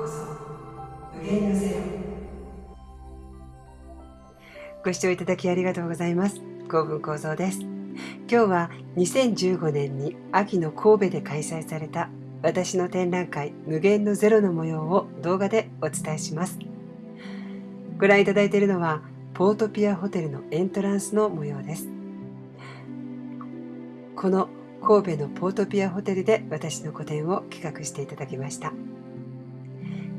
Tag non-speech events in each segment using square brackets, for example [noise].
こそ無限のゼロご視聴いただきありがとうございます。幸文構造です。今日は2015年に秋の神戸で開催された私の展覧会無限のゼロの模様を動画でお伝えします。ご覧いただいているのはポートピアホテルのエントランスの模様です。この神戸のポートピアホテルで私の個展を企画していただきました。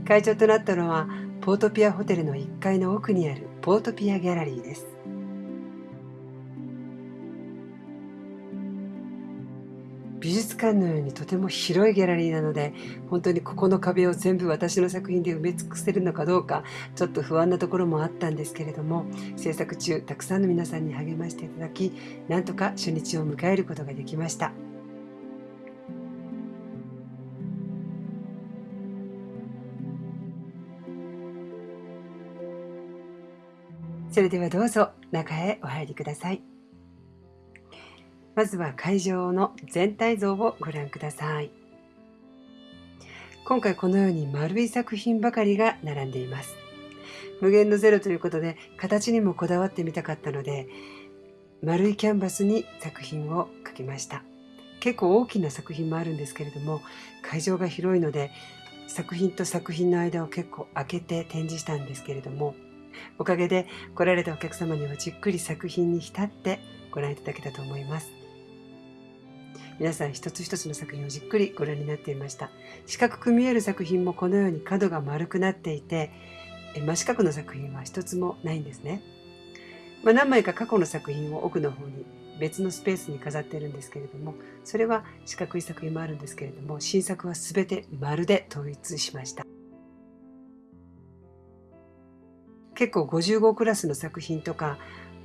会場となったのはポートピアホテルの1階の奥にあるポートピアギャラリーです。美術館のようにとても広いギャラリーなので本当にここの壁を全部私の作品で埋め尽くせるのかどうかちょっと不安なところもあったんですけれども制作中たくさんの皆さんに励ましていただきなんとか初日を迎えることができました。それではどうぞ中へお入りください。まずは会場の全体像をご覧ください。今回このように丸い作品ばかりが並んでいます。無限のゼロということで形にもこだわってみたかったので丸いキャンバスに作品を描きました。結構大きな作品もあるんですけれども会場が広いので作品と作品の間を結構開けて展示したんですけれどもおかげで来られたお客様にはじっくり作品に浸ってご覧いただけたと思います。皆さん一つ一つの作品をじっくりご覧になっていました。四角く見える作品もこのように角が丸くなっていて真四角の作品は一つもないんですね、まあ、何枚か過去の作品を奥の方に別のスペースに飾っているんですけれどもそれは四角い作品もあるんですけれども新作は全て丸で統一しました。結構55クラスの作品とか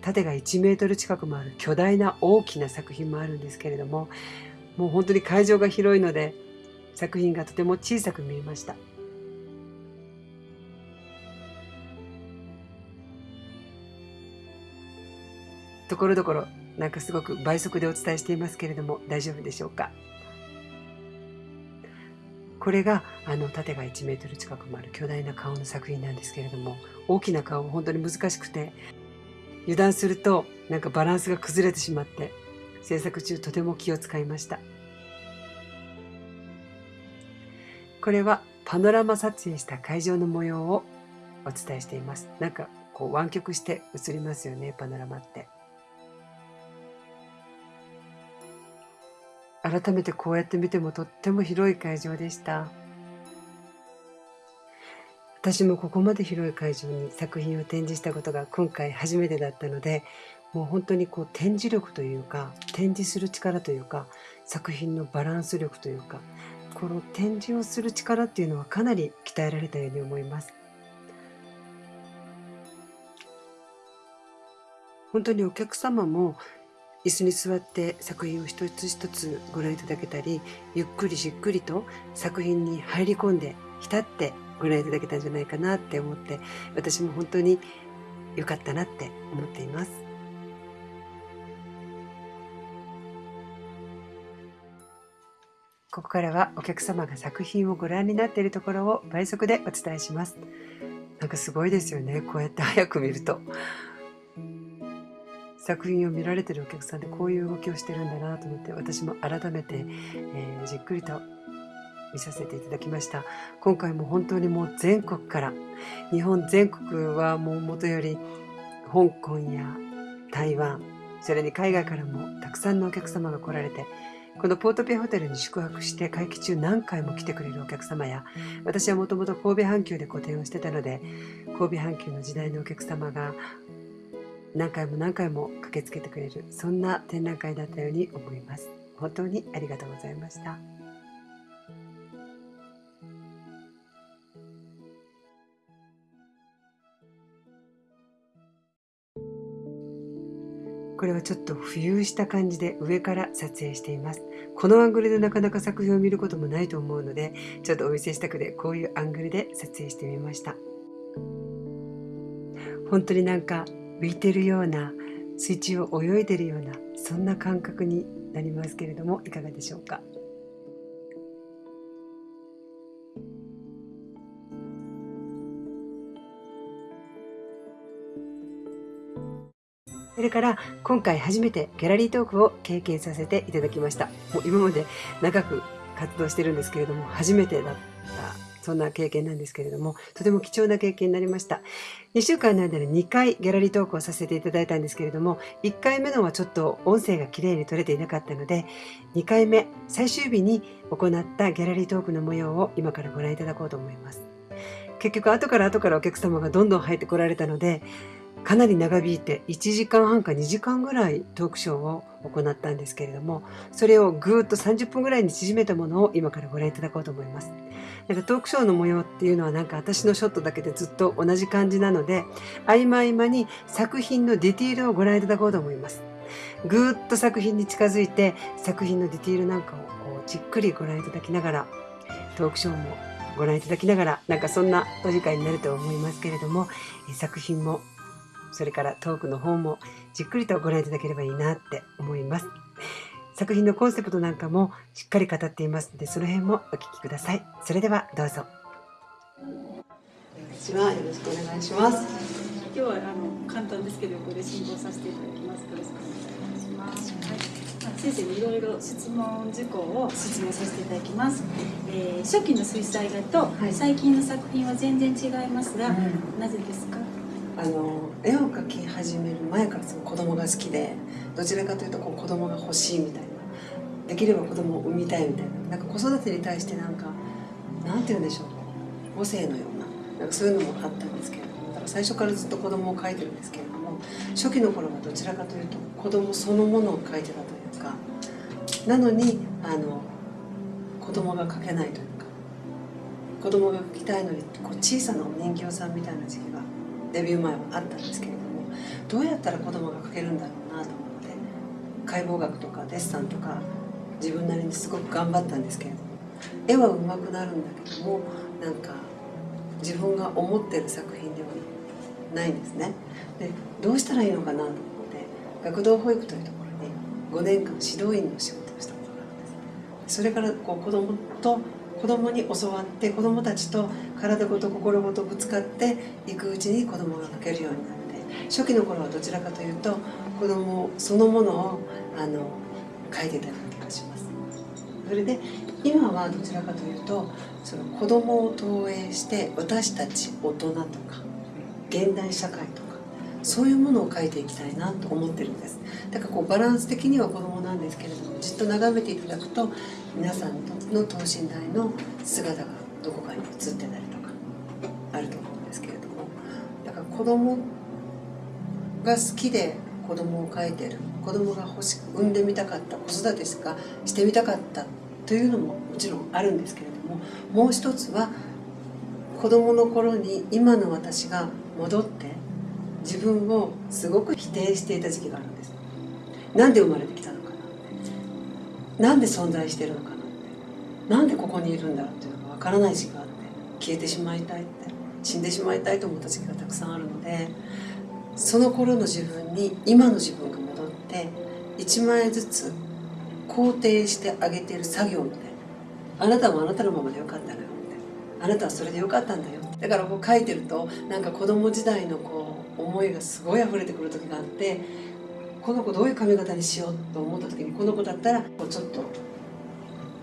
縦が1メートル近くもある巨大な大きな作品もあるんですけれどももう本当に会場が広いので作品がとても小さく見えました。ところどころなんかすごく倍速でお伝えしていますけれども大丈夫でしょうか？これがあの縦が1メートル近くもある巨大な顔の作品なんですけれども大きな顔は本当に難しくて油断するとなんかバランスが崩れてしまって制作中とても気を使いました。これはパノラマ撮影した会場の模様をお伝えしています。なんかこう湾曲して映りますよねパノラマって。改めてこうやって見てもとっても広い会場でした。私もここまで広い会場に作品を展示したことが今回初めてだったのでもう本当にこう展示力というか展示する力というか作品のバランス力というかこの展示をする力っていうのはかなり鍛えられたように思います。本当にお客様も椅子に座って作品を一つ一つご覧いただけたりゆっくりじっくりと作品に入り込んで浸ってご覧いただけたんじゃないかなって思って私も本当に良かったなって思っていますここからはお客様が作品をご覧になっているところを倍速でお伝えします。なんかすごいですよね。こうやって早く見ると。作品を見られてるお客さんでこういう動きをしてるんだなと思って私も改めて、えー、じっくりと見させていただきました。今回も本当にもう全国から日本全国はもうもとより香港や台湾それに海外からもたくさんのお客様が来られてこのポートピアホテルに宿泊して会期中何回も来てくれるお客様や私はもともと神戸阪急で個展をしてたので神戸阪急の時代のお客様が何回も何回も駆けつけてくれるそんな展覧会だったように思います本当にありがとうございましたこれはちょっと浮遊した感じで上から撮影しています。このアングルでなかなか作品を見ることもないと思うので、ちょっとお見せしたくてこういうアングルで撮影してみました。本当になんか浮いてるような水中を泳いでるようなそんな感覚になりますけれどもいかがでしょうか？それから今回初めてギャラリートークを経験させていただきました。もう今まで長く活動してるんですけれども初めてだったそんな経験なんですけれども、とても貴重な経験になりました。2週間の間に2回ギャラリートークをさせていただいたんですけれども、1回目のはちょっと音声がきれいに取れていなかったので、2回目、最終日に行ったギャラリートークの模様を今からご覧いただこうと思います。結局後から後からお客様がどんどん入ってこられたので、かなり長引いて1時間半か2時間ぐらいトークショーを行ったんですけれどもそれをぐーっと30分ぐらいに縮めたものを今からご覧いただこうと思いますなんかトークショーの模様っていうのはなんか私のショットだけでずっと同じ感じなので合間合間に作品のディティールをご覧いただこうと思いますぐーっと作品に近づいて作品のディティールなんかをこうじっくりご覧いただきながらトークショーもご覧いただきながらなんかそんなお時間になると思いますけれども作品もそれからトークの方もじっくりとご覧いただければいいなって思います。作品のコンセプトなんかもしっかり語っていますので、その辺もお聞きください。それではどうぞ。こんにちは、よろしくお願いします。今日はあの簡単ですけど、これ進行させていただきます。よろしくお願いします。はい、先生にいろいろ質問事項を説明させていただきます。えー、初期の水彩画と最近の作品は全然違いますが、はい、なぜですか？あの絵を描き始める前からその子供が好きでどちらかというとこう子供が欲しいみたいなできれば子供を産みたいみたいな。なんか子育てに対してなんかなんて言うんでしょう。母性のような。なんかそういうのもあったんですけれどもだから最初からずっと子供を描いてるんですけれども初期の頃はどちらかというと子供そのものを描いてたというかなのにあの子供が描けないというか子供が描きたいのにこう小さなお人形さんみたいな時期がデビュー前はあったんですけれどもどうやったら子供が描けるんだろうなと思って解剖学とかデッサンとか自分なりにすごく頑張ったんですけれども絵は上手くなるんだけどもなんか自分が思ってる作品ではないんですね。でどうしたらいいのかなと思って学童保育というところに5年間指導員の仕事をしたことがあるんです。それからこう子供と子供に教わって子供たちと体ごと心ごとぶつかっていくうちに子供が描けるようになって初期の頃はどちらかというと子供そのものをあの描いてたような気がしますそれで今はどちらかというとその子供を投影して私たち大人とか現代社会とかそういうものを描いていきたいなと思ってるんです。だからこうバランス的には子供なんですけれどもじっと眺めていただくと皆さんの等身大の姿がどこかに映ってたりとかあると思うんですけれども。だから子供が好きで子供を描いてる子供が欲しく産んでみたかった子育てしかしてみたかったというのももちろんあるんですけれどももう一つは子供の頃に今の私が戻って自分をすごく否定していた時期があるんです。なんで生まれてきたのかななんで存在してるのかなって。なんでここにいるんだろうっていうのが分からない時期があって消えてしまいたいって死んでしまいたいと思った時期がたくさんあるのでその頃の自分に今の自分が戻って1枚ずつ肯定してあげてる作業みたいな。あなたもあなたのままでよかったのよってあなたはそれでよかったんだよ。だからこう書いてるとなんか子供時代のこう思いがすごい溢れてくる時があってこの子どういう髪型にしようと思った時にこの子だったらこうちょっと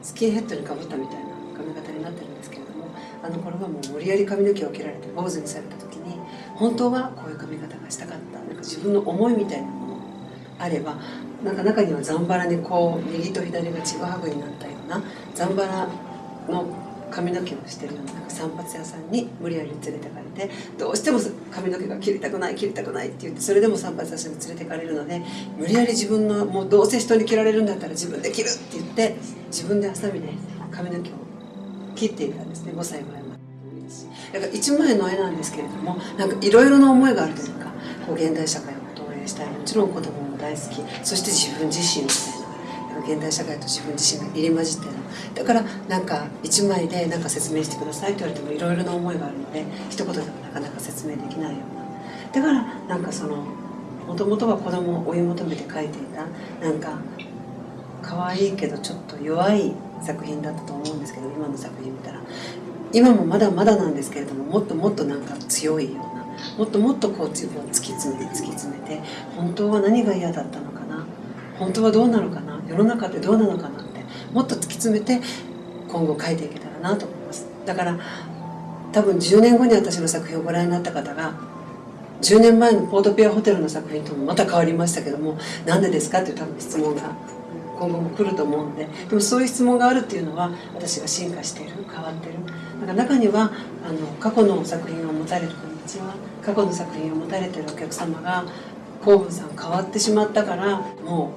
スキンヘッドにかぶったみたいな髪型になってるんですけれどもあの頃はもう無理やり髪の毛を切られて坊主にされた時に本当はこういう髪型がしたかった。なんか自分の思いみたいなものあればなんか中にはざんばらにこう右と左がちぐはぐになったようなざんばらの髪の毛をしてるようななんか散髪屋さんに無理やり連れてかれてどうしても髪の毛が切りたくない切りたくないって言ってそれでも散髪屋さんに連れてかれるので無理やり自分のもうどうせ人に切られるんだったら自分で切るって言って自分でハサミで髪の毛を切っていたんですね5歳ぐらいまで。だから1枚の絵なんですけれどもなんかいろいろな思いがあるというかこう現代社会を投影したいもちろん子供も大好き。そして自分自身みたいな。現代社会と自分自身が入り混じってるだからなんか一枚で何か説明してくださいって言われてもいろいろな思いがあるので一言でもなかなか説明できないような。だからなんかそのもともとは子供を追い求めて描いていたなんか可愛いけどちょっと弱い作品だったと思うんですけど今の作品見たら。今もまだまだなんですけれどももっともっとなんか強いようなもっともっとこう自分を突き詰めて突き詰めて本当は何が嫌だったのかな？本当はどうなのかな？世の中ってどうなのかなってもっと突き詰めて今後書いていけたらなと思います。だから多分10年後に私の作品をご覧になった方が10年前のポートピアホテルの作品ともまた変わりましたけどもなんでですかっていう多分質問が今後も来ると思うんででもそういう質問があるっていうのは私が進化している変わってる。なんか中にはあの過去の作品を持たれるこんにちは過去の作品を持たれてるお客様が候補さん変わってしまったからも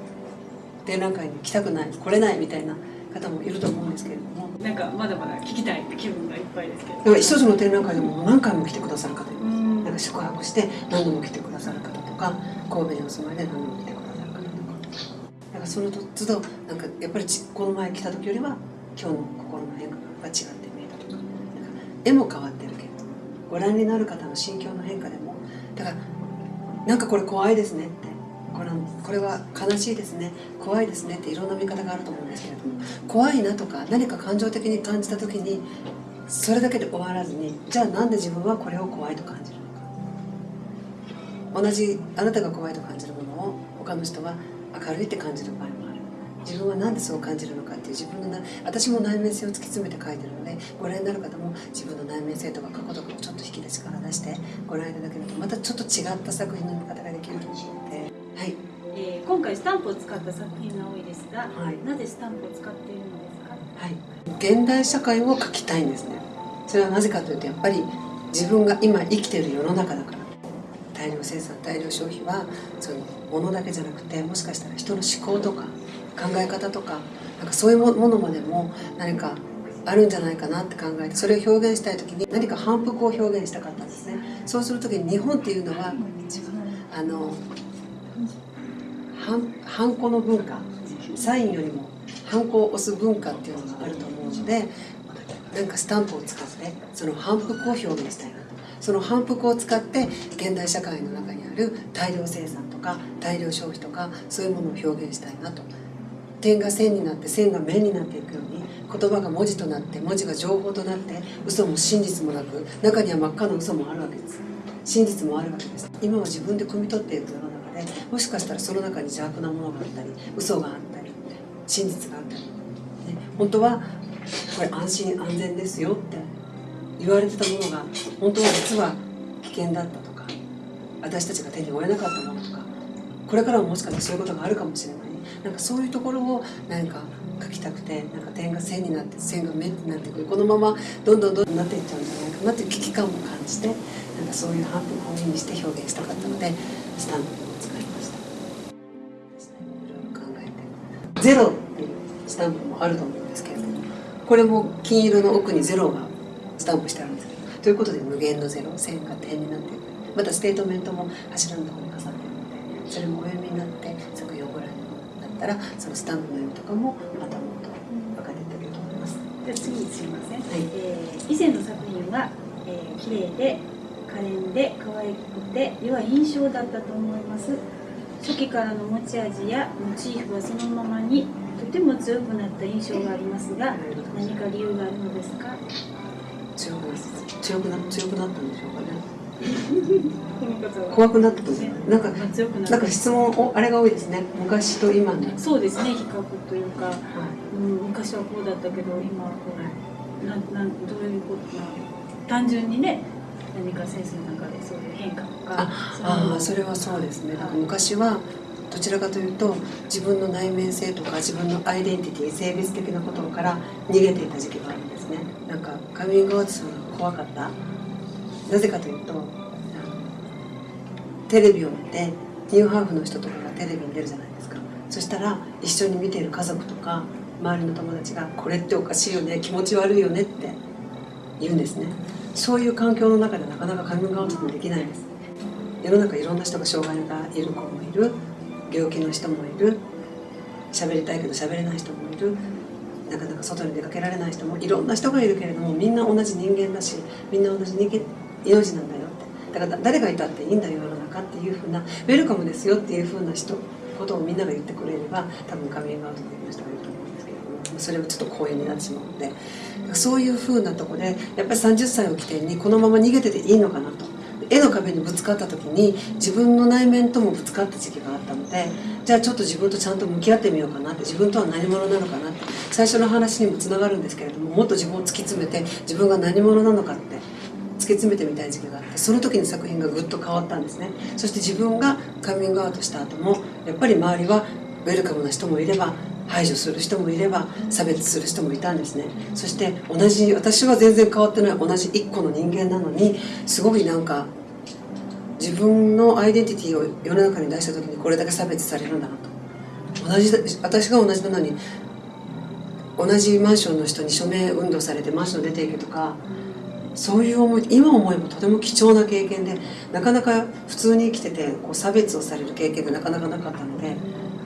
う展覧会に来たくない来れないみたいな方もいると思うんですけれども。なんかまだまだ聞きたいって気分がいっぱいですけど。だから一つの展覧会でも何回も来てくださる方います。うん。なんか宿泊して何度も来てくださる方とか神戸にお住まいで何度も来てくださる方とか。だからその都度なんかやっぱりちこの前来た時よりは今日の心の変化が違って見えたとか。なんか絵も変わってご覧になる方の心境の変化でもだからなんかこれ怖いですねってこれこれは悲しいですね怖いですねっていろんな見方があると思うんですけれども怖いなとか何か感情的に感じた時にそれだけで終わらずにじゃあなんで自分はこれを怖いと感じるのか。同じあなたが怖いと感じるものを他の人は明るいって感じる場合自分は何でそう感じるのかっていう自分のな私も内面性を突き詰めて書いてるのでご覧になる方も自分の内面性とか過去とかをちょっと引き出しから出してご覧いただけるとまたちょっと違った作品の見方ができると思うのではい。えー今回スタンプを使った作品が多いですが、はい。なぜスタンプを使っているのですか？はい、現代社会を書きたいんですね。それはなぜかというとやっぱり自分が今生きている世の中だから。大量生産大量消費はその物だけじゃなくてもしかしたら人の思考とか考え方とかなんかそういうものまでも何かあるんじゃないかなって考えてそれを表現したい時に何か反復を表現したかったんですね。そうする時に日本っていうのはあのハンコの文化サインよりもハンコを押す文化っていうのがあると思うのでなんかスタンプを使ってその反復を表現したいなと。その反復を使って現代社会の中にある大量生産とか大量消費とかそういうものを表現したいなと。点が線になって線が面になっていくように言葉が文字となって文字が情報となって嘘も真実もなく中には真っ赤な嘘もあるわけです。真実もあるわけです。今は自分で汲み取っていく世の中でもしかしたらその中に邪悪なものがあったり嘘があったり真実があったり、ね、本当はこれ安心安全ですよって言われてたものが本当は実は危険だったとか私たちが手に負えなかったものとかこれからももしかしたらそういうことがあるかもしれない。なんかそういうところをなんか書きたくてなんか点が線になって線が面になってくるこのままどんどんどんどんなっていっちゃうんじゃないかなっていう危機感を感じてなんかそういう反復を意味して表現したかったのでスタンプを使いましたいろいろ考えてゼロっていうスタンプもあると思うんですけれどもこれも金色の奥にゼロがスタンプしてあるんですということで無限のゼロ線が点になっていくまたステートメントも柱のところに飾ってるのでそれもお読みになって作品をご覧にったらそのスタンプの意味とかもまたもっと分かってると思います。じゃあ次にすいません、い。えー以前の作品は、えー、綺麗で可憐で可愛くて良い印象だったと思います。初期からの持ち味やモチーフはそのままにとても強くなった印象がありますが何か理由があるのですか？強くな強くな強くなったんでしょうかね怖くなったと思う。なんかなんか質問おあれが多いですね。昔と今の、はい、そうですね。比較というか、うん、昔はこうだったけど今はこう。なんなんどういうことな単純にね何かセンスの中でそういう変化とかああそれはそうですね。なんか昔はどちらかというと自分の内面性とか自分のアイデンティティ性別的なことから逃げていた時期があるんですね。なんかカミングアウトするのが怖かったなぜかというとテレビを見てニューハーフの人とかがテレビに出るじゃないですか。そしたら一緒に見ている家族とか周りの友達が「これっておかしいよね気持ち悪いよね」って言うんですね。そういう環境の中でなかなかカミングアウトもできないんです。世の中いろんな人が障害がいる子もいる。病気の人もいる。喋りたいけど喋れない人もいる。なかなか外に出かけられない人もいろんな人がいるけれどもみんな同じ人間だしみんな同じ人間命なんだよって。だから誰がいたっていいんだよ世の中っていうふうなウェルカムですよっていうふうな人ことをみんなが言ってくれれば多分カミングアウトできる人がいると思うんですけれどもそれはちょっと公演になってしまうので。そういうふうなとこでやっぱり30歳を起点にこのまま逃げてていいのかなと。絵の壁にぶつかった時に自分の内面ともぶつかった時期があったのでじゃあちょっと自分とちゃんと向き合ってみようかなって自分とは何者なのかなって最初の話にもつながるんですけれどももっと自分を突き詰めて自分が何者なのかって突き詰めてみたい時期があってその時に作品がぐっと変わったんですね。そして自分がカミングアウトした後もやっぱり周りはウェルカムな人もいれば排除する人もいれば差別する人もいたんですね。そして同じ私は全然変わってない同じ一個の人間なのにすごいなんか自分のアイデンティティを世の中に出した時にこれだけ差別されるんだなと。同じ私が同じなのに同じマンションの人に署名運動されてマンション出ていけとかそういう思い今思えばとても貴重な経験でなかなか普通に生きててこう差別をされる経験がなかなかなかったので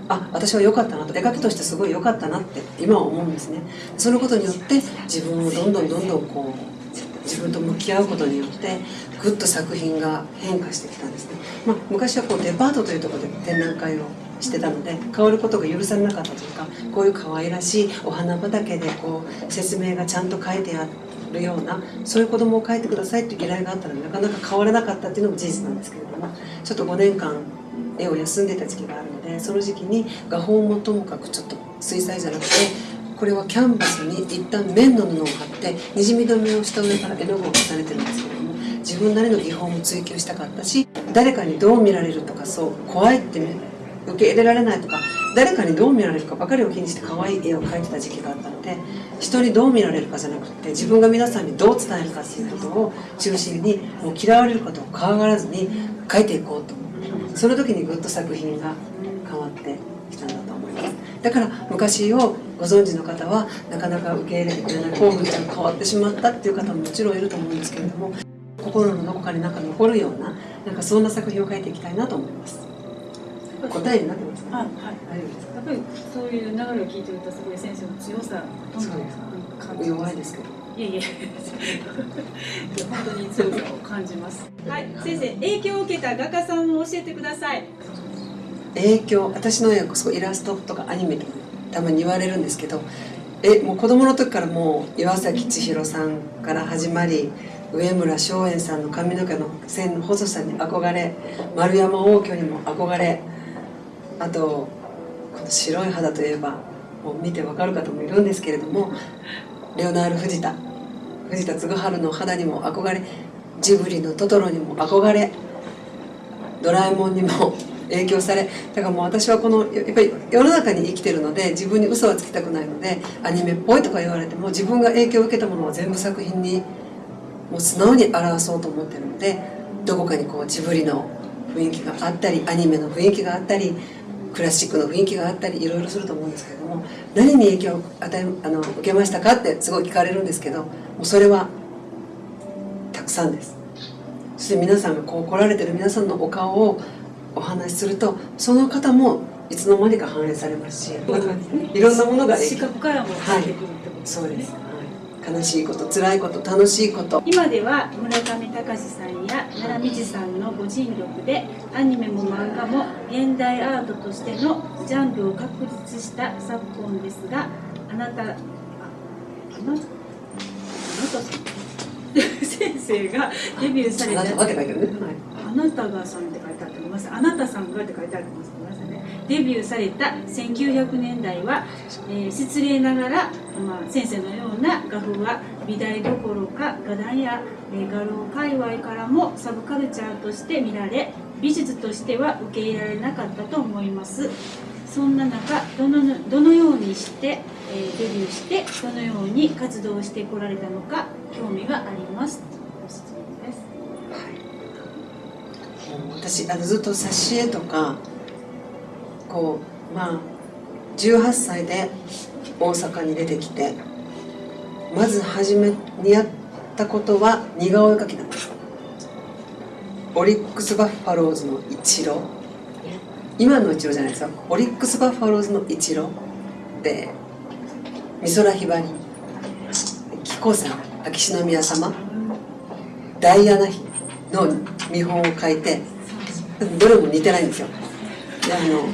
あ私は良かったなと絵描きとしてすごい良かったなって今は思うんですね。そのことによって自分をどんどんどんどんこう自分と向き合うことによってぐっと作品が変化してきたんですね、まあ、昔はこうデパートというところで展覧会をしてたので変わることが許されなかったというかこういう可愛らしいお花畑でこう説明がちゃんと書いてあってるようなそういう子供を描いてくださいっていう依頼があったのでなかなか変わらなかったっていうのも事実なんですけれどもちょっと5年間絵を休んでた時期があるのでその時期に画法もともかくちょっと水彩じゃなくてこれはキャンバスに一旦綿の布を貼ってにじみ止めをした上から絵の具を重ねてるんですけれども自分なりの技法も追求したかったし誰かにどう見られるとかそう怖いって受け入れられないとか誰かにどう見られるかばかりを気にして可愛い絵を描いてた時期があったので人にどう見られるかじゃなくて自分が皆さんにどう伝えるかっていうことを中心にもう嫌われることを怖がらずに描いていこうとその時にぐっと作品が変わってきたんだと思います。だから昔をご存知の方はなかなか受け入れてくれない興奮が変わってしまったっていう方ももちろんいると思うんですけれども心のどこかになんか残るようななんかそんな作品を描いていきたいなと思います。答えになってますか、はい、大丈夫ですかやっぱりそういう流れを聞いてるとすごい先生の強さそうです。弱いですけど。いえいえ本当に強さを感じます。はい先生影響を受けた画家さんを教えてください。影響私の絵はイラストとかアニメとかたまに言われるんですけどえもう子供の時からもう岩崎千尋さんから始まり上村松園さんの髪の毛の線の細さに憧れ丸山応挙にも憧れあとこの白い肌といえばもう見てわかる方もいるんですけれどもレオナール藤田藤田嗣治の肌にも憧れジブリのトトロにも憧れドラえもんにも [laughs] 影響されだからもう私はこのやっぱり世の中に生きてるので自分に嘘はつきたくないのでアニメっぽいとか言われても自分が影響を受けたものを全部作品にもう素直に表そうと思ってるのでどこかにこうジブリの雰囲気があったりアニメの雰囲気があったりクラシックの雰囲気があったりいろいろすると思うんですけれども何に影響を与えあの受けましたかってすごい聞かれるんですけどもうそれはたくさんです。そして皆さんがこう来られてる皆さんのお顔をお話しするとその方もいつの間にか反映されますしいろんなものが視覚からも出てくるってことですね、はい、そうです悲しいこと辛いこと楽しいこと。今では村上隆さんや奈良美智さんのご尽力でアニメも漫画も現代アートとしてのジャンルを確立した昨今ですがあなたああなあなた [laughs] 先生がデビューされた。あなたがさんって書いてあってます。あなたさんがって書いてありますデビューされた1900年代は、えー、失礼ながら、まあ、先生のような画風は美大どころか画壇や、えー、画廊界隈からもサブカルチャーとして見られ美術としては受け入れられなかったと思います。そんな中どのどのようにして、えー、デビューしてどのように活動してこられたのか興味があります。私あのずっと挿絵とかこうまあ18歳で大阪に出てきてまず初めにやったことは似顔絵描きなんです。オリックス・バッファローズのイチロー。今のイチローじゃないですかオリックス・バッファローズのイチロー。で美空ひばり。紀子さん。秋篠宮様。ダイアナ妃の見本を描いてどれも似てないんですよ。あの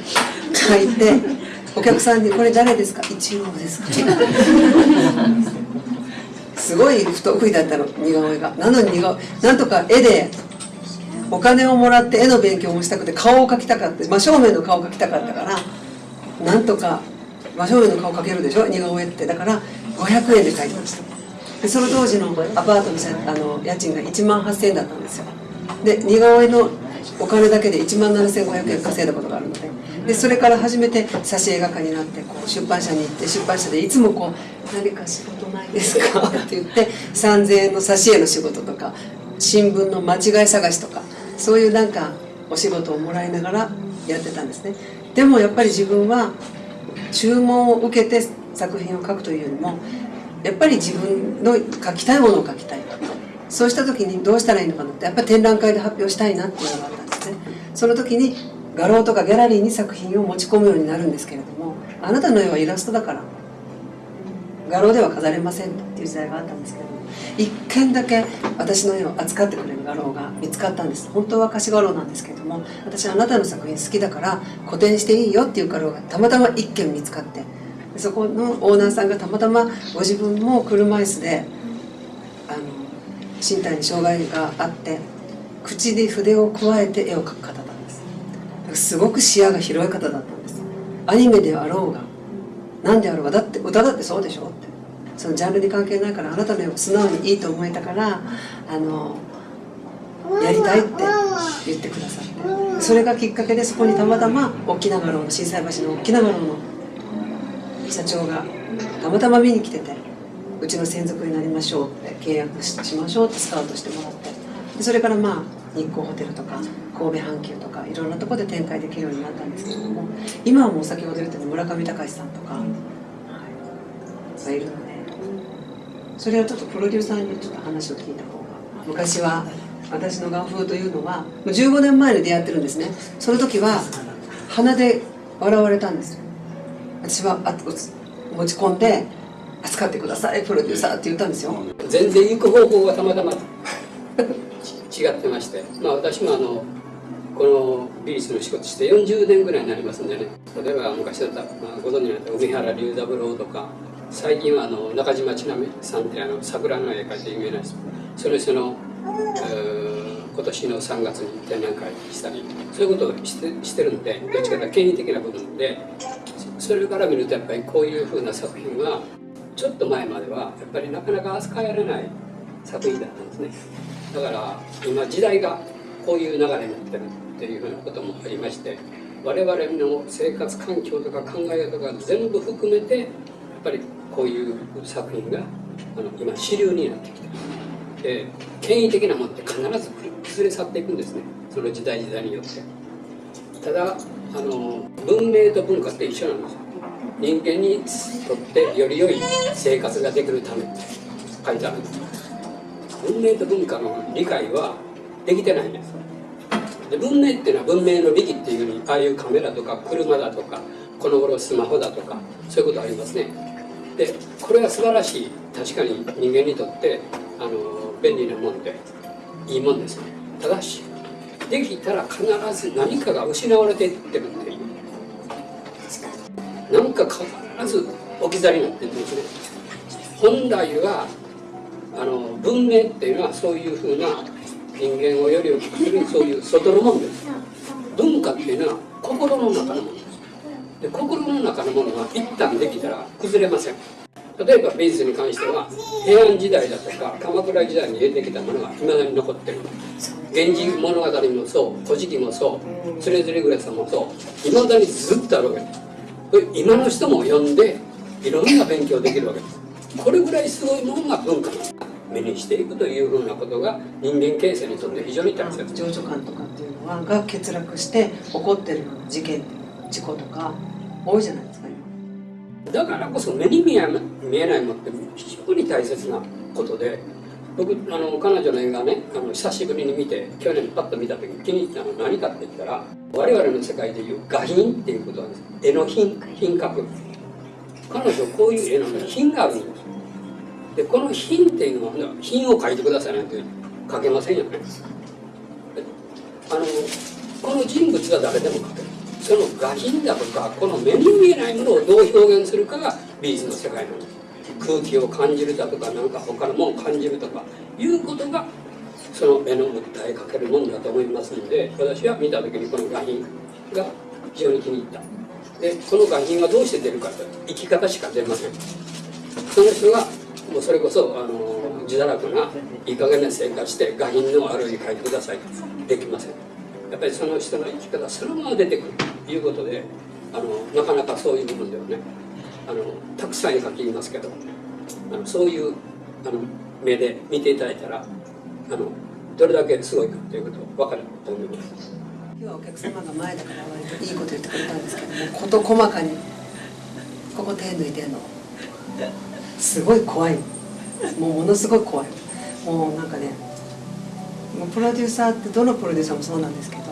書いてお客さんに「これ誰ですか?」「一応ですか」すごい不得意だったの似顔絵が。なのに似顔なんとか絵でお金をもらって絵の勉強もしたくて顔を描きたかった真正面の顔を描きたかったからなんとか真正面の顔描けるでしょ？似顔絵って。だから500円で描いてました。でその当時のアパートのあの家賃が1万8000円だったんですよ。で似顔絵のお金だけで1万7500円稼いだことがあるので。でそれから初めて挿絵画家になってこう出版社に行って出版社でいつもこう「何か仕事ないですか? [laughs]」って言って3000円の挿絵の仕事とか新聞の間違い探しとかそういうなんかお仕事をもらいながらやってたんですね。でもやっぱり自分は注文を受けて作品を描くというよりもやっぱり自分の描きたいものを描きたい。そうした時にどうしたらいいのかなってやっぱり展覧会で発表したいなっていうのがあったんですね。その時に画廊とかギャラリーに作品を持ち込むようになるんですけれどもあなたの絵はイラストだから画廊では飾れませんっていう時代があったんですけど一件だけ私の絵を扱ってくれる画廊が見つかったんです。本当は貸し画廊なんですけれども私はあなたの作品好きだから個展していいよっていう画廊がたまたま一件見つかってそこのオーナーさんがたまたまご自分も車椅子で身体に障害があって口で筆をくわえて絵を描く方なんです。すごく視野が広い方だったんです。アニメであろうが何であろうがだって歌だってそうでしょって。そのジャンルに関係ないからあなたの絵を素直にいいと思えたからあのやりたいって言ってくださって。それがきっかけでそこにたまたま沖縄の震災橋の沖縄の社長がたまたま見に来ててうちの専属になりましょうって契約しましょうってスカウトしてもらって。でそれからまあ日光ホテルとか神戸阪急とかいろんなところで展開できるようになったんですけれども今はもう先ほど言ったように村上隆さんとか、はい、がいるのでそれはちょっとプロデューサーにちょっと話を聞いた方が昔は私の画風というのはもう15年前に出会ってるんですね。その時は鼻で笑われたんですよ。私はあ持ち込んで扱ってくださいプロデューサーって言ったんですよ。全然行く方向がたまたま違ってまして。まあ私もあのこの美術の仕事して40年ぐらいになりますんでね。例えば昔だった、まあ、ご存知になった海原龍三郎とか最近はあの中島千奈美さんってあの桜の絵描いて有名な人その人の、今年の3月に展覧会したりそういうことをしてしてるんでどっちかというと権威的な部分でそれから見るとやっぱりこういうふうな作品はちょっと前まではやっぱりなかなか扱えられない作品だったんですね。だから今時代がこういう流れになってるっていうふうなこともありまして我々の生活環境とか考え方が全部含めてやっぱりこういう作品があの今主流になってきてで権威的なものって必ず崩れ去っていくんですね。その時代時代によって。ただあの文明と文化って一緒なんですよ。人間にとってより良い生活ができるためって書いてあるんです。文明と文化の理解はできてないんです。で文明っていうのは文明の利器っていうふうにああいうカメラとか車だとかこの頃スマホだとかそういうことありますね。でこれは素晴らしい確かに人間にとってあの便利なもんでいいもんですね。ただしできたら必ず何かが失われていってるっていう何か必ず置き去りになってるんですね。本来はあの文明っていうのはそういうふうな人間をより大きくするそういう外のものです。文化っていうのは心の中のものです。で心の中のものが一旦できたら崩れません。例えば美術に関しては平安時代だとか鎌倉時代に出てきたものがいまだに残ってる。源氏物語もそう「古事記」もそう「つれづれぐれさ」もそういまだにずっとあるわけです。今の人も読んでいろんな勉強できるわけです。これぐらいすごいものが文化なんだ目にしていくというふうなことが人間形成にとって非常に大切情緒感とかっていうのはが欠落して起こってる事件事故とか多いじゃないですか今。だからこそ目に見えないものって非常に大切なことで僕あの彼女の映画ねあの久しぶりに見て去年パッと見た時に気に入ったのは何かって言ったら我々の世界でいう画品っていうことなんです。絵の品品格。彼女こういう絵の品があるんです。でこの品っていうのは品を書いてくださいなんて書けませんよね。あのこの人物は誰でも書ける。その画品だとかこの目に見えないものをどう表現するかが美術の世界なんです空気を感じるだとかなんか他のものを感じるとかいうことがその絵の訴えかけるもんだと思いますので私は見た時にこの画品が非常に気に入った。でこの画品がどうして出るかと生き方しか出ません。その人がもうそれこそあの自堕落ないい加減な生活して画品のあるに書いてください。できません。やっぱりその人の生き方そのまま出てくるということであのなかなかそういう部分ではね。あのたくさん絵描きますけどあのそういうあの目で見ていただいたらあのどれだけすごいかということ分かると思います。今日はお客様が前だから割といいこと言ってくれたんですけども事細かにここ手抜いてんの。すごい怖い。もうものすごい怖い。もうなんかねもうプロデューサーってどのプロデューサーもそうなんですけど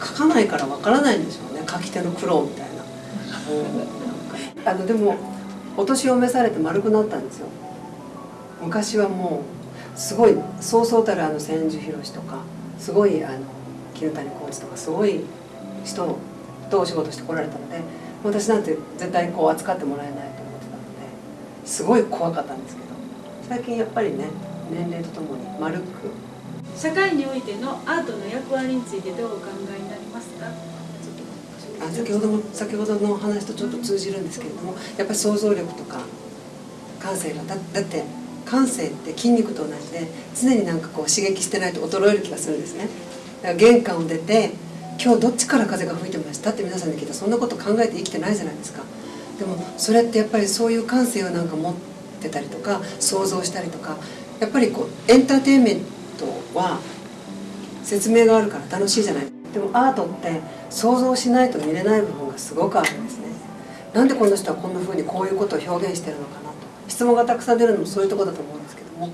書かないからわからないんでしょうね。書き手の苦労みたいな。うあのでもお年を召されて丸くなったんですよ。昔はもうすごいそうそうたるあの千住博とかすごいあの絹谷浩二とかすごい人とお仕事してこられたので私なんて絶対こう扱ってもらえないと思ってたのですごい怖かったんですけど最近やっぱりね年齢とともに丸く。社会においてのアートの役割についてどうお考えになりますか？あ先ほども先ほどの話とちょっと通じるんですけれどもやっぱり想像力とか感性がだだって感性って筋肉と同じで常になんかこう刺激してないと衰える気がするんですね。だから玄関を出て今日どっちから風が吹いてました？って皆さんに聞いたらそんなこと考えて生きてないじゃないですか。でもそれってやっぱりそういう感性をなんか持ってたりとか想像したりとかやっぱりこうエンターテインメントは説明があるから楽しいじゃない。でもアートって想像しないと見れない部分がすごくあるんですね。なんでこの人はこんな風にこういうことを表現してるのかなと。質問がたくさん出るのもそういうとこだと思うんですけども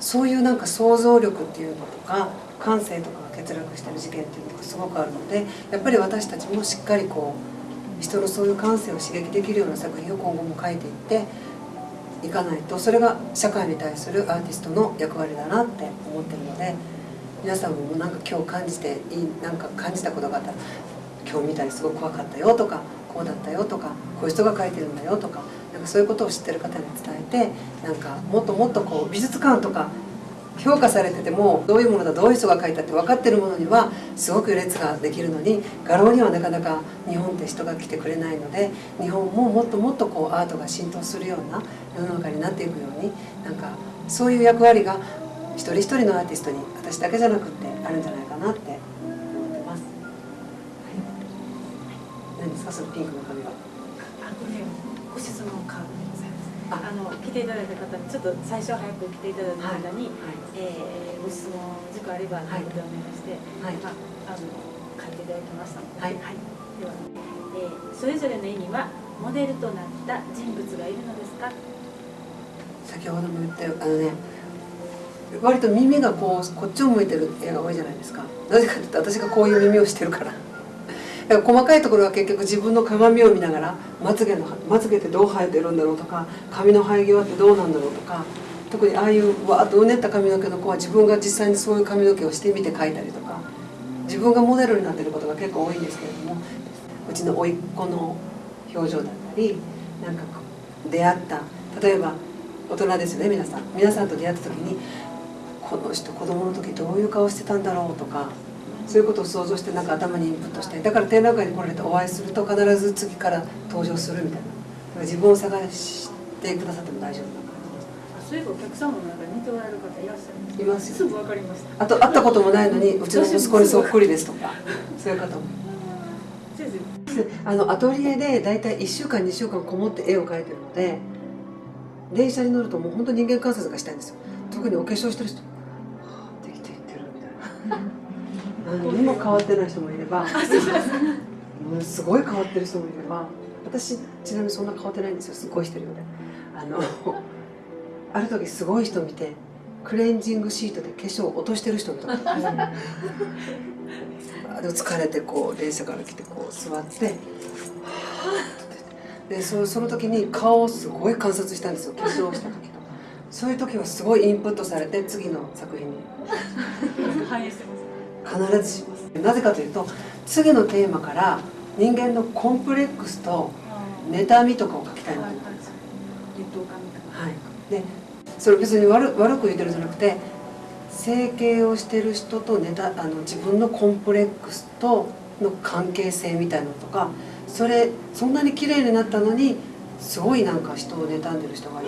そういうなんか想像力っていうのとか感性とかが欠落してる事件っていうのがすごくあるのでやっぱり私たちもしっかりこう人のそういう感性を刺激できるような作品を今後も書いていっていかないとそれが社会に対するアーティストの役割だなって思ってるので皆さんもなんか今日感じていいなんか感じたことがあったら今日見たりすごく怖かったよとかこうだったよとかこういう人が書いてるんだよとかなんかそういうことを知ってる方に伝えてなんかもっともっとこう美術館とか評価されててもどういうものだどういう人が書いたって分かってるものにはすごく列ができるのに画廊にはなかなか日本って人が来てくれないので日本ももっともっとこうアートが浸透するような世の中になっていくようになんかそういう役割が一人一人のアーティストに私だけじゃなくってあるんじゃないかなって思ってます。はい、何ですかそのピンクの髪は？あこれご質問カードでございます。あ。あの来ていただいた方にちょっと最初早く来ていただいた方に、はいえーご質問事項あればはいお手をお願いして、はい。まあ、あの書いていただきましたので、はい。では、えーそれぞれの絵にはモデルとなった人物がいるのですか？先ほども言ったよあのね割と耳がこうこっちを向いてる絵が多いじゃないですか。なぜかというと私がこういう耳をしてるからだから。細かいところは結局自分の鏡を見ながらまつげのまつげってどう生えてるんだろうとか髪の生え際ってどうなんだろうとか特にああいうわーっとうねった髪の毛の子は自分が実際にそういう髪の毛をしてみて描いたりとか自分がモデルになってることが結構多いんですけれどもうちの甥っ子の表情だったりなんかこう出会った例えば大人ですよね皆さん。皆さんと出会った時にこの人子供の時どういう顔してたんだろうとかそういうことを想像してなんか頭にインプットしてだから展覧会に来られてお会いすると必ず次から登場するみたいな。自分を探してくださっても大丈夫な感あそういえばお客様の中に似ておられる方いらっしゃるいますよ。すぐ分かりました。あと会ったこともないのに [laughs] うちの息子にそっくりですとか [laughs] そういう方も。あのアトリエで大体1週間2週間こもって絵を描いてるので電車に乗るともう本当人間観察がしたいんですよ。特にお化粧してる人 [laughs] 何にも変わってない人もいればもう。すごい変わってる人もいれば私ちなみにそんな変わってないんですよすごいしてるようで。あの [laughs] ある時すごい人見てクレンジングシートで化粧を落としてる人見た。[laughs] で疲れてこう電車から来てこう座って。でそその時に顔をすごい観察したんですよ化粧した時。とそういう時はすごいインプットされて次の作品に。反映してます。必ずしますなぜかというと次のテーマから人間のコンプレックスと妬みとかを書きたいなと思っはい、でそれ別に悪悪く言ってるんじゃなくて整形をしてる人とネタあの自分のコンプレックスとの関係性みたいなのとかそれそんなに綺麗になったのにすごいなんか人を妬んでる人が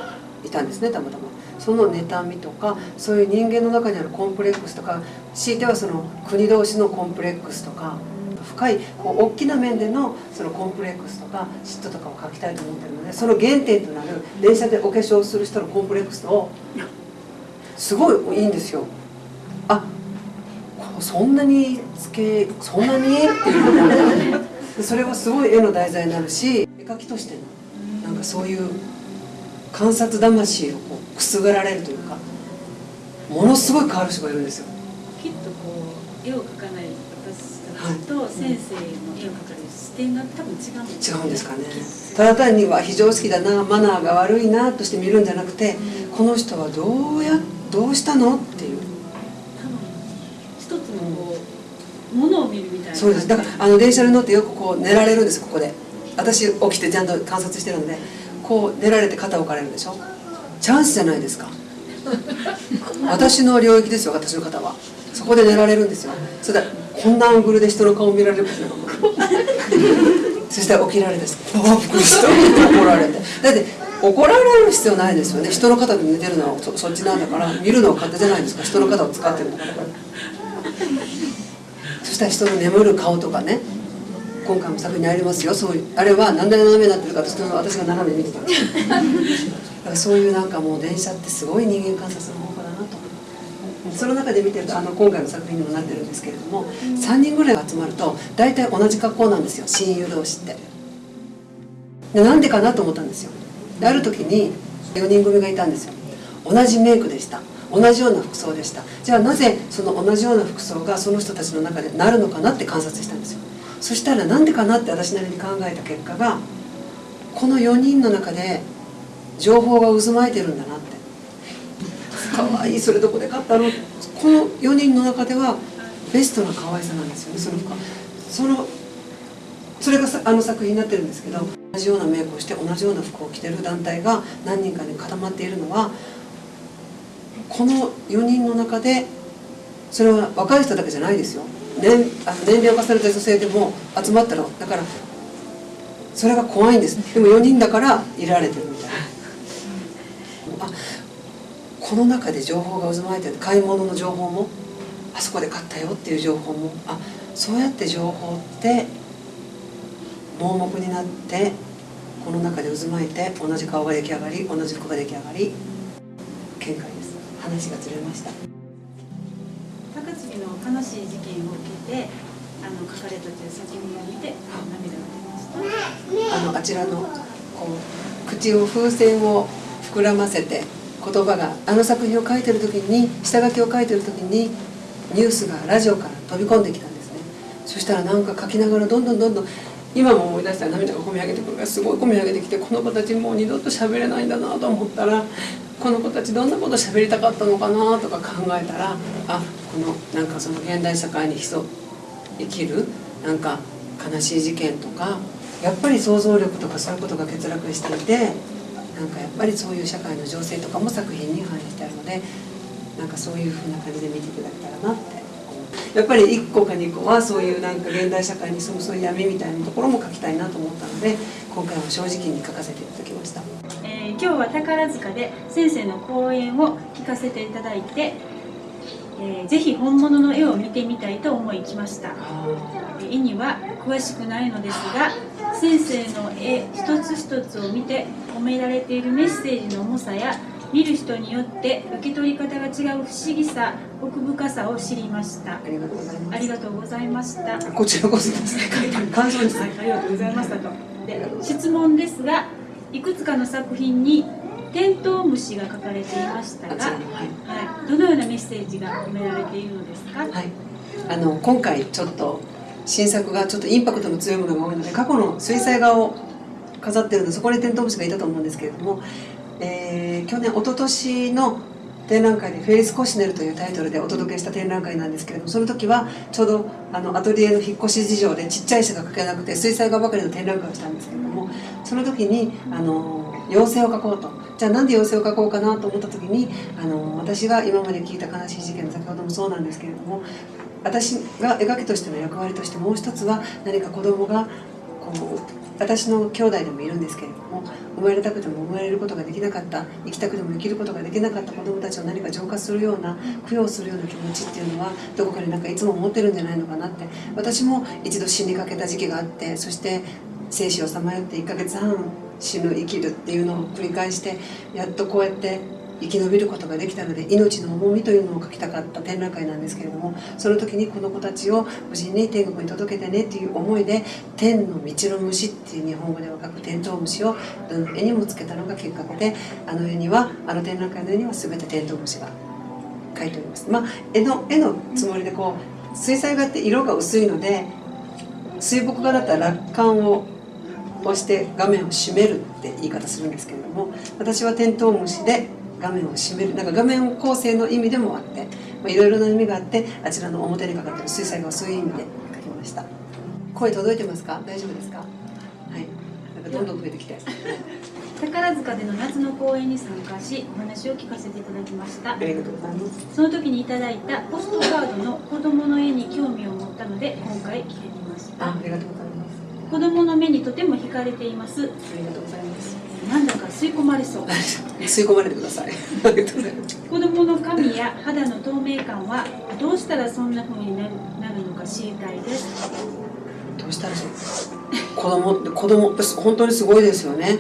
いたんですねたまたま。その妬みとかそういう人間の中にあるコンプレックスとか強いてはその国同士のコンプレックスとか深いこう大きな面でのそのコンプレックスとか嫉妬とかを書きたいと思ってるのでその原点となる電車でお化粧する人のコンプレックスをすごいいいんですよ。あそんなにつけそんなにっていうそれはすごい絵の題材になるし絵描きとしてのなんかそういう観察魂をくすぐられるというかものすごい変わる人がいるんですよ。きっとこう絵を描かない私たちと先生の絵を描かれる視点が多分違うんです違うんですかね。ただ単には非常識だなマナーが悪いなとして見るんじゃなくて、この人はどうやどうしたのっていう。多分一つのこうものを見るみたいな。そうです。だからあの電車に乗ってよくこう寝られるんですここで。私起きてちゃんと観察してるのでこう寝られて肩を置かれるでしょチャンスじゃないですか。私の領域ですよ私の方は。そこで寝られるんですよ。それでこんなアングルで人の顔見られることなそしたら起きられて「ああびっくりした」怒られて。だって怒られる必要ないですよね。人の肩で寝てるのはそそっちなんだから見るのは勝手じゃないですか。人の肩を使ってるんだから。そしたら人の眠る顔とかね。今回も作品にありますよ。そういうあれは何で斜めになってるかと私が斜めに見てた。んですからそういうなんかもう電車ってすごい人間観察の方法だなとその中で見てるとあの今回の作品にもなってるんですけれども、3人ぐらいが集まると大体同じ格好なんですよ。親友同士って。でなんでかなと思ったんですよ。である時に4人組がいたんですよ。同じメイクでした。同じような服装でした。じゃあなぜその同じような服装がその人たちの中でなるのかなって観察したんですよ。そしたらなんでかなって私なりに考えた結果がこの4人の中で情報が渦巻いてるんだなって。可愛いそれどこで買ったの？この4人の中ではベストな可愛さなんですよねそのそのそれがあの作品になってるんですけど同じようなメイクをして同じような服を着てる団体が何人かに固まっているのはこの4人の中でそれは若い人だけじゃないですよ。年あの年齢を重ねた女性でも集まったらだからそれが怖いんです。でも4人だからいられてるみたいな。あこの中で情報が渦巻いてる。買い物の情報もあそこで買ったよっていう情報もあそうやって情報って盲目になってこの中で渦巻いて同じ顔が出来上がり同じ服が出来上がり見解です。話がずれました。高槻の悲しい事件を受けてあの書かれたという作品を見て涙が出ましたあのあちらのこう口を風船を膨らませて言葉があの作品を書いてる時に下書きを書いてる時にニュースがラジオから飛び込んできたんですね。そしたらなんか書きながらどんどんどんどん今も思い出したら涙がこみ上げてくるからすごい込み上げてきてこの子たちもう二度と喋れないんだなと思ったらこの子たちどんなこと喋りたかったのかなとか考えたらあこのなんかその現代社会に潜生きるなんか悲しい事件とかやっぱり想像力とかそういうことが欠落していてなんかやっぱりそういう社会の情勢とかも作品に反映してあるのでなんかそういうふうな感じで見ていただけたらなってやっぱり1個か2個はそういうなんか現代社会に潜むそういう闇みたいなところも書きたいなと思ったので今回は正直に書かせていただきました。えー今日は宝塚で先生の講演を聞かせていただいて、えーぜひ本物の絵を見てみたいと思い来ました。絵には詳しくないのですが先生の絵一つ一つを見て込められているメッセージの重さや見る人によって受け取り方が違う不思議さ奥深さを知りました。ありがとうございます。ありがとうございました。こちらこそです。ね書いてある感想ですはい、ありがとうございましたと。で、質問ですが、いくつかの作品にテントウムシが書かれていましたが、はい。はい、どのようなメッセージが込められているのですか？はい、あの今回ちょっと新作がちょっとインパクトの強いものが多いので過去の水彩画を飾ってるのでそこにテントウムシがいたと思うんですけれども、えー去年一昨年の展覧会で「フェリス・コシネル」というタイトルでお届けした展覧会なんですけれどもその時はちょうどあのアトリエの引っ越し事情でちっちゃい絵しか描けなくて水彩画ばかりの展覧会をしたんですけれどもその時にあの妖精を描こうと。じゃあなんで妖精を描こうかなと思った時にあの私が今まで聞いた悲しい事件の先ほどもそうなんですけれども私が描きとしての役割としてもう一つは何か子供がこう私の兄弟でもいるんですけれども生まれたくても生まれることができなかった生きたくても生きることができなかった子供たちを何か浄化するような供養するような気持ちっていうのはどこかでなんかいつも持ってるんじゃないのかなって。私も一度死にかけた時期があってそして生死をさまよって1ヶ月半死ぬ生きるっていうのを繰り返してやっとこうやって生き延びることができたので命の重みというのを書きたかった展覧会なんですけれどもその時にこの子たちを無事に天国に届けてねっていう思いで「天の道の虫」っていう日本語では書くテントウムシをどの絵にもつけたのがきっかけであの絵にはあの展覧会の絵には全てテントウムシが描いております。まあ、絵の絵のつもりでこう水彩画って色が薄いので水墨画だったら楽観を押して画面を閉めるって言い方するんですけれども私はテントウムシで画面を閉めるなんか画面構成の意味でもあっていろいろな意味があってあちらの表にかかってる水彩画はそういう意味で描きました。声届いてますか？大丈夫ですか？はい。なんかどんどん増えてきて。宝塚での夏の公演に参加しお話を聞かせていただきました。ありがとうございます。その時にいただいたポストカードの子供の絵に興味を持ったので今回来てみました。あありがとうございます。子供の目にとても惹かれています。ありがとうございますなんだか吸い込まれそう。吸い込まれてください。[laughs] 子供の髪や肌の透明感はどうしたらそんな風になるなるのか知りたいです。どうしたらそう？子供って子供って本当にすごいですよね。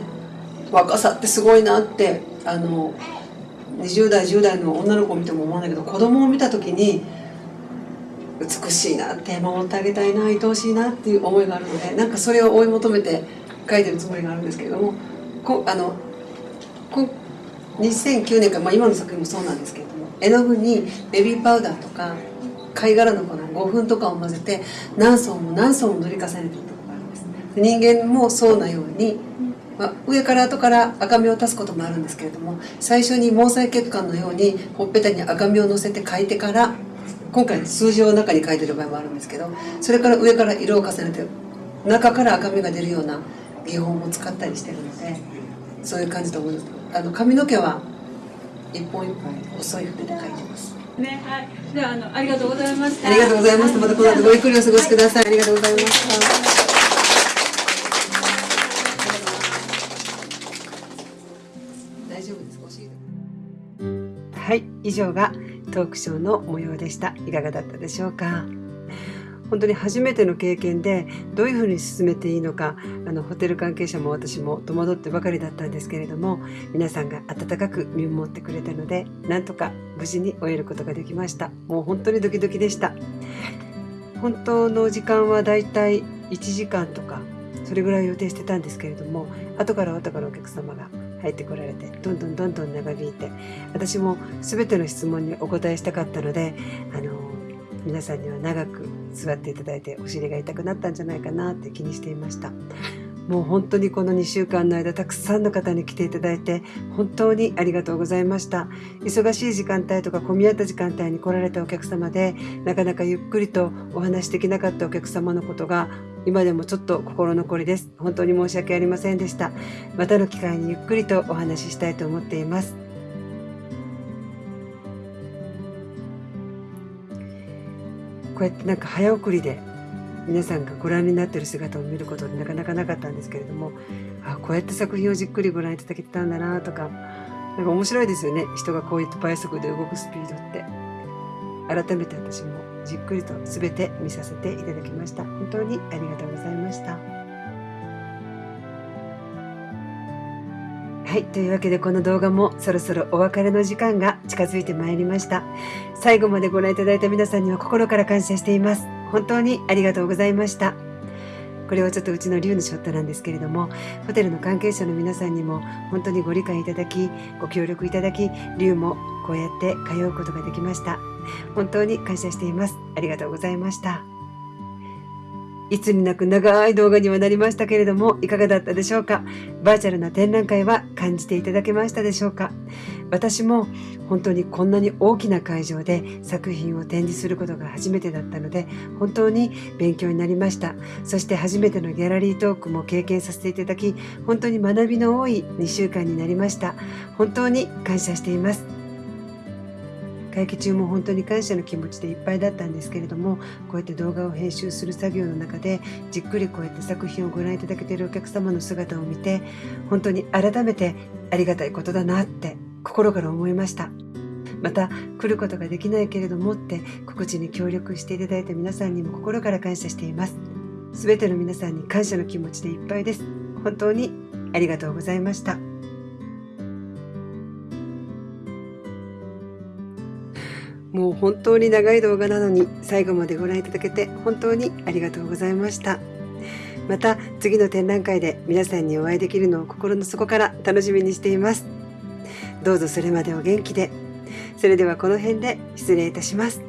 若さってすごいなってあの20代10代の女の子を見ても思うんだけど子供を見た時に美しいなって守ってあげたいな愛おしいなっていう思いがあるのでなんかそれを追い求めて書いてるつもりがあるんですけれどもこあのこ2009年から、まあ、今の作品もそうなんですけれども絵の具にベビーパウダーとか貝殻の粉5分とかを混ぜて何層も何層も塗り重ねてるとこがあるんです。人間もそうなように、まあ、上から後から赤みを足すこともあるんですけれども最初に毛細血管のようにほっぺたに赤みをのせて描いてから今回数字を中に書いてる場合もあるんですけどそれから上から色を重ねて中から赤みが出るような技法も使ったりしてるのでそういう感じと思います。あの髪の毛は一本一本細い筆で描いてます。ねはい。ではあのありがとうございました。ありがとうございました。またこの後ごゆっくりお過ごしください、ありがとうございました。大丈夫ですご主人はい。以上がトークショーの模様でした。いかがだったでしょうか？本当に初めての経験でどういうふうに進めていいのかあのホテル関係者も私も戸惑ってばかりだったんですけれども皆さんが温かく見守ってくれたのでなんとか無事に終えることができました。もう本当にドキドキでした。本当の時間はだいたい1時間とかそれぐらい予定してたんですけれども後から後からお客様が入ってこられてどんどんどんどん長引いて私も全ての質問にお答えしたかったのであの皆さんには長く座っていただいてお尻が痛くなったんじゃないかなって気にしていました。[laughs] もう本当にこの2週間の間たくさんの方に来ていただいて本当にありがとうございました。忙しい時間帯とか混み合った時間帯に来られたお客様でなかなかゆっくりとお話しできなかったお客様のことが今でもちょっと心残りです。本当に申し訳ありませんでした。またの機会にゆっくりとお話ししたいと思っていますこうやってなんか早送りで皆さんがご覧になっている姿を見ることってなかなかなかったんですけれどもあこうやって作品をじっくりご覧いただけてたんだなとかなんか面白いですよね。人がこういった倍速で動くスピードって。改めて私もじっくりと全て見させていただきました。本当にありがとうございました。はいというわけでこの動画もそろそろお別れの時間が近づいてまいりました。最後までご覧いただいた皆さんには心から感謝しています。本当にありがとうございました。これはちょっとうちの竜のショットなんですけれどもホテルの関係者の皆さんにも本当にご理解いただきご協力いただき竜もこうやって通うことができました。本当に感謝しています。ありがとうございました。いつになく長い動画にはなりましたけれどもいかがだったでしょうか？バーチャルな展覧会は感じていただけましたでしょうか？私も本当にこんなに大きな会場で作品を展示することが初めてだったので本当に勉強になりました。そして初めてのギャラリートークも経験させていただき本当に学びの多い2週間になりました。本当に感謝しています。会期中も本当に感謝の気持ちでいっぱいだったんですけれどもこうやって動画を編集する作業の中でじっくりこうやって作品をご覧いただけているお客様の姿を見て本当に改めてありがたいことだなって心から思いました。また来ることができないけれどもって告知に協力していただいた皆さんにも心から感謝しています。すべての皆さんに感謝の気持ちでいっぱいです。本当にありがとうございました。もう本当に長い動画なのに最後までご覧いただけて本当にありがとうございました。また次の展覧会で皆さんにお会いできるのを心の底から楽しみにしています。どうぞそれまでお元気で。それではこの辺で失礼いたします。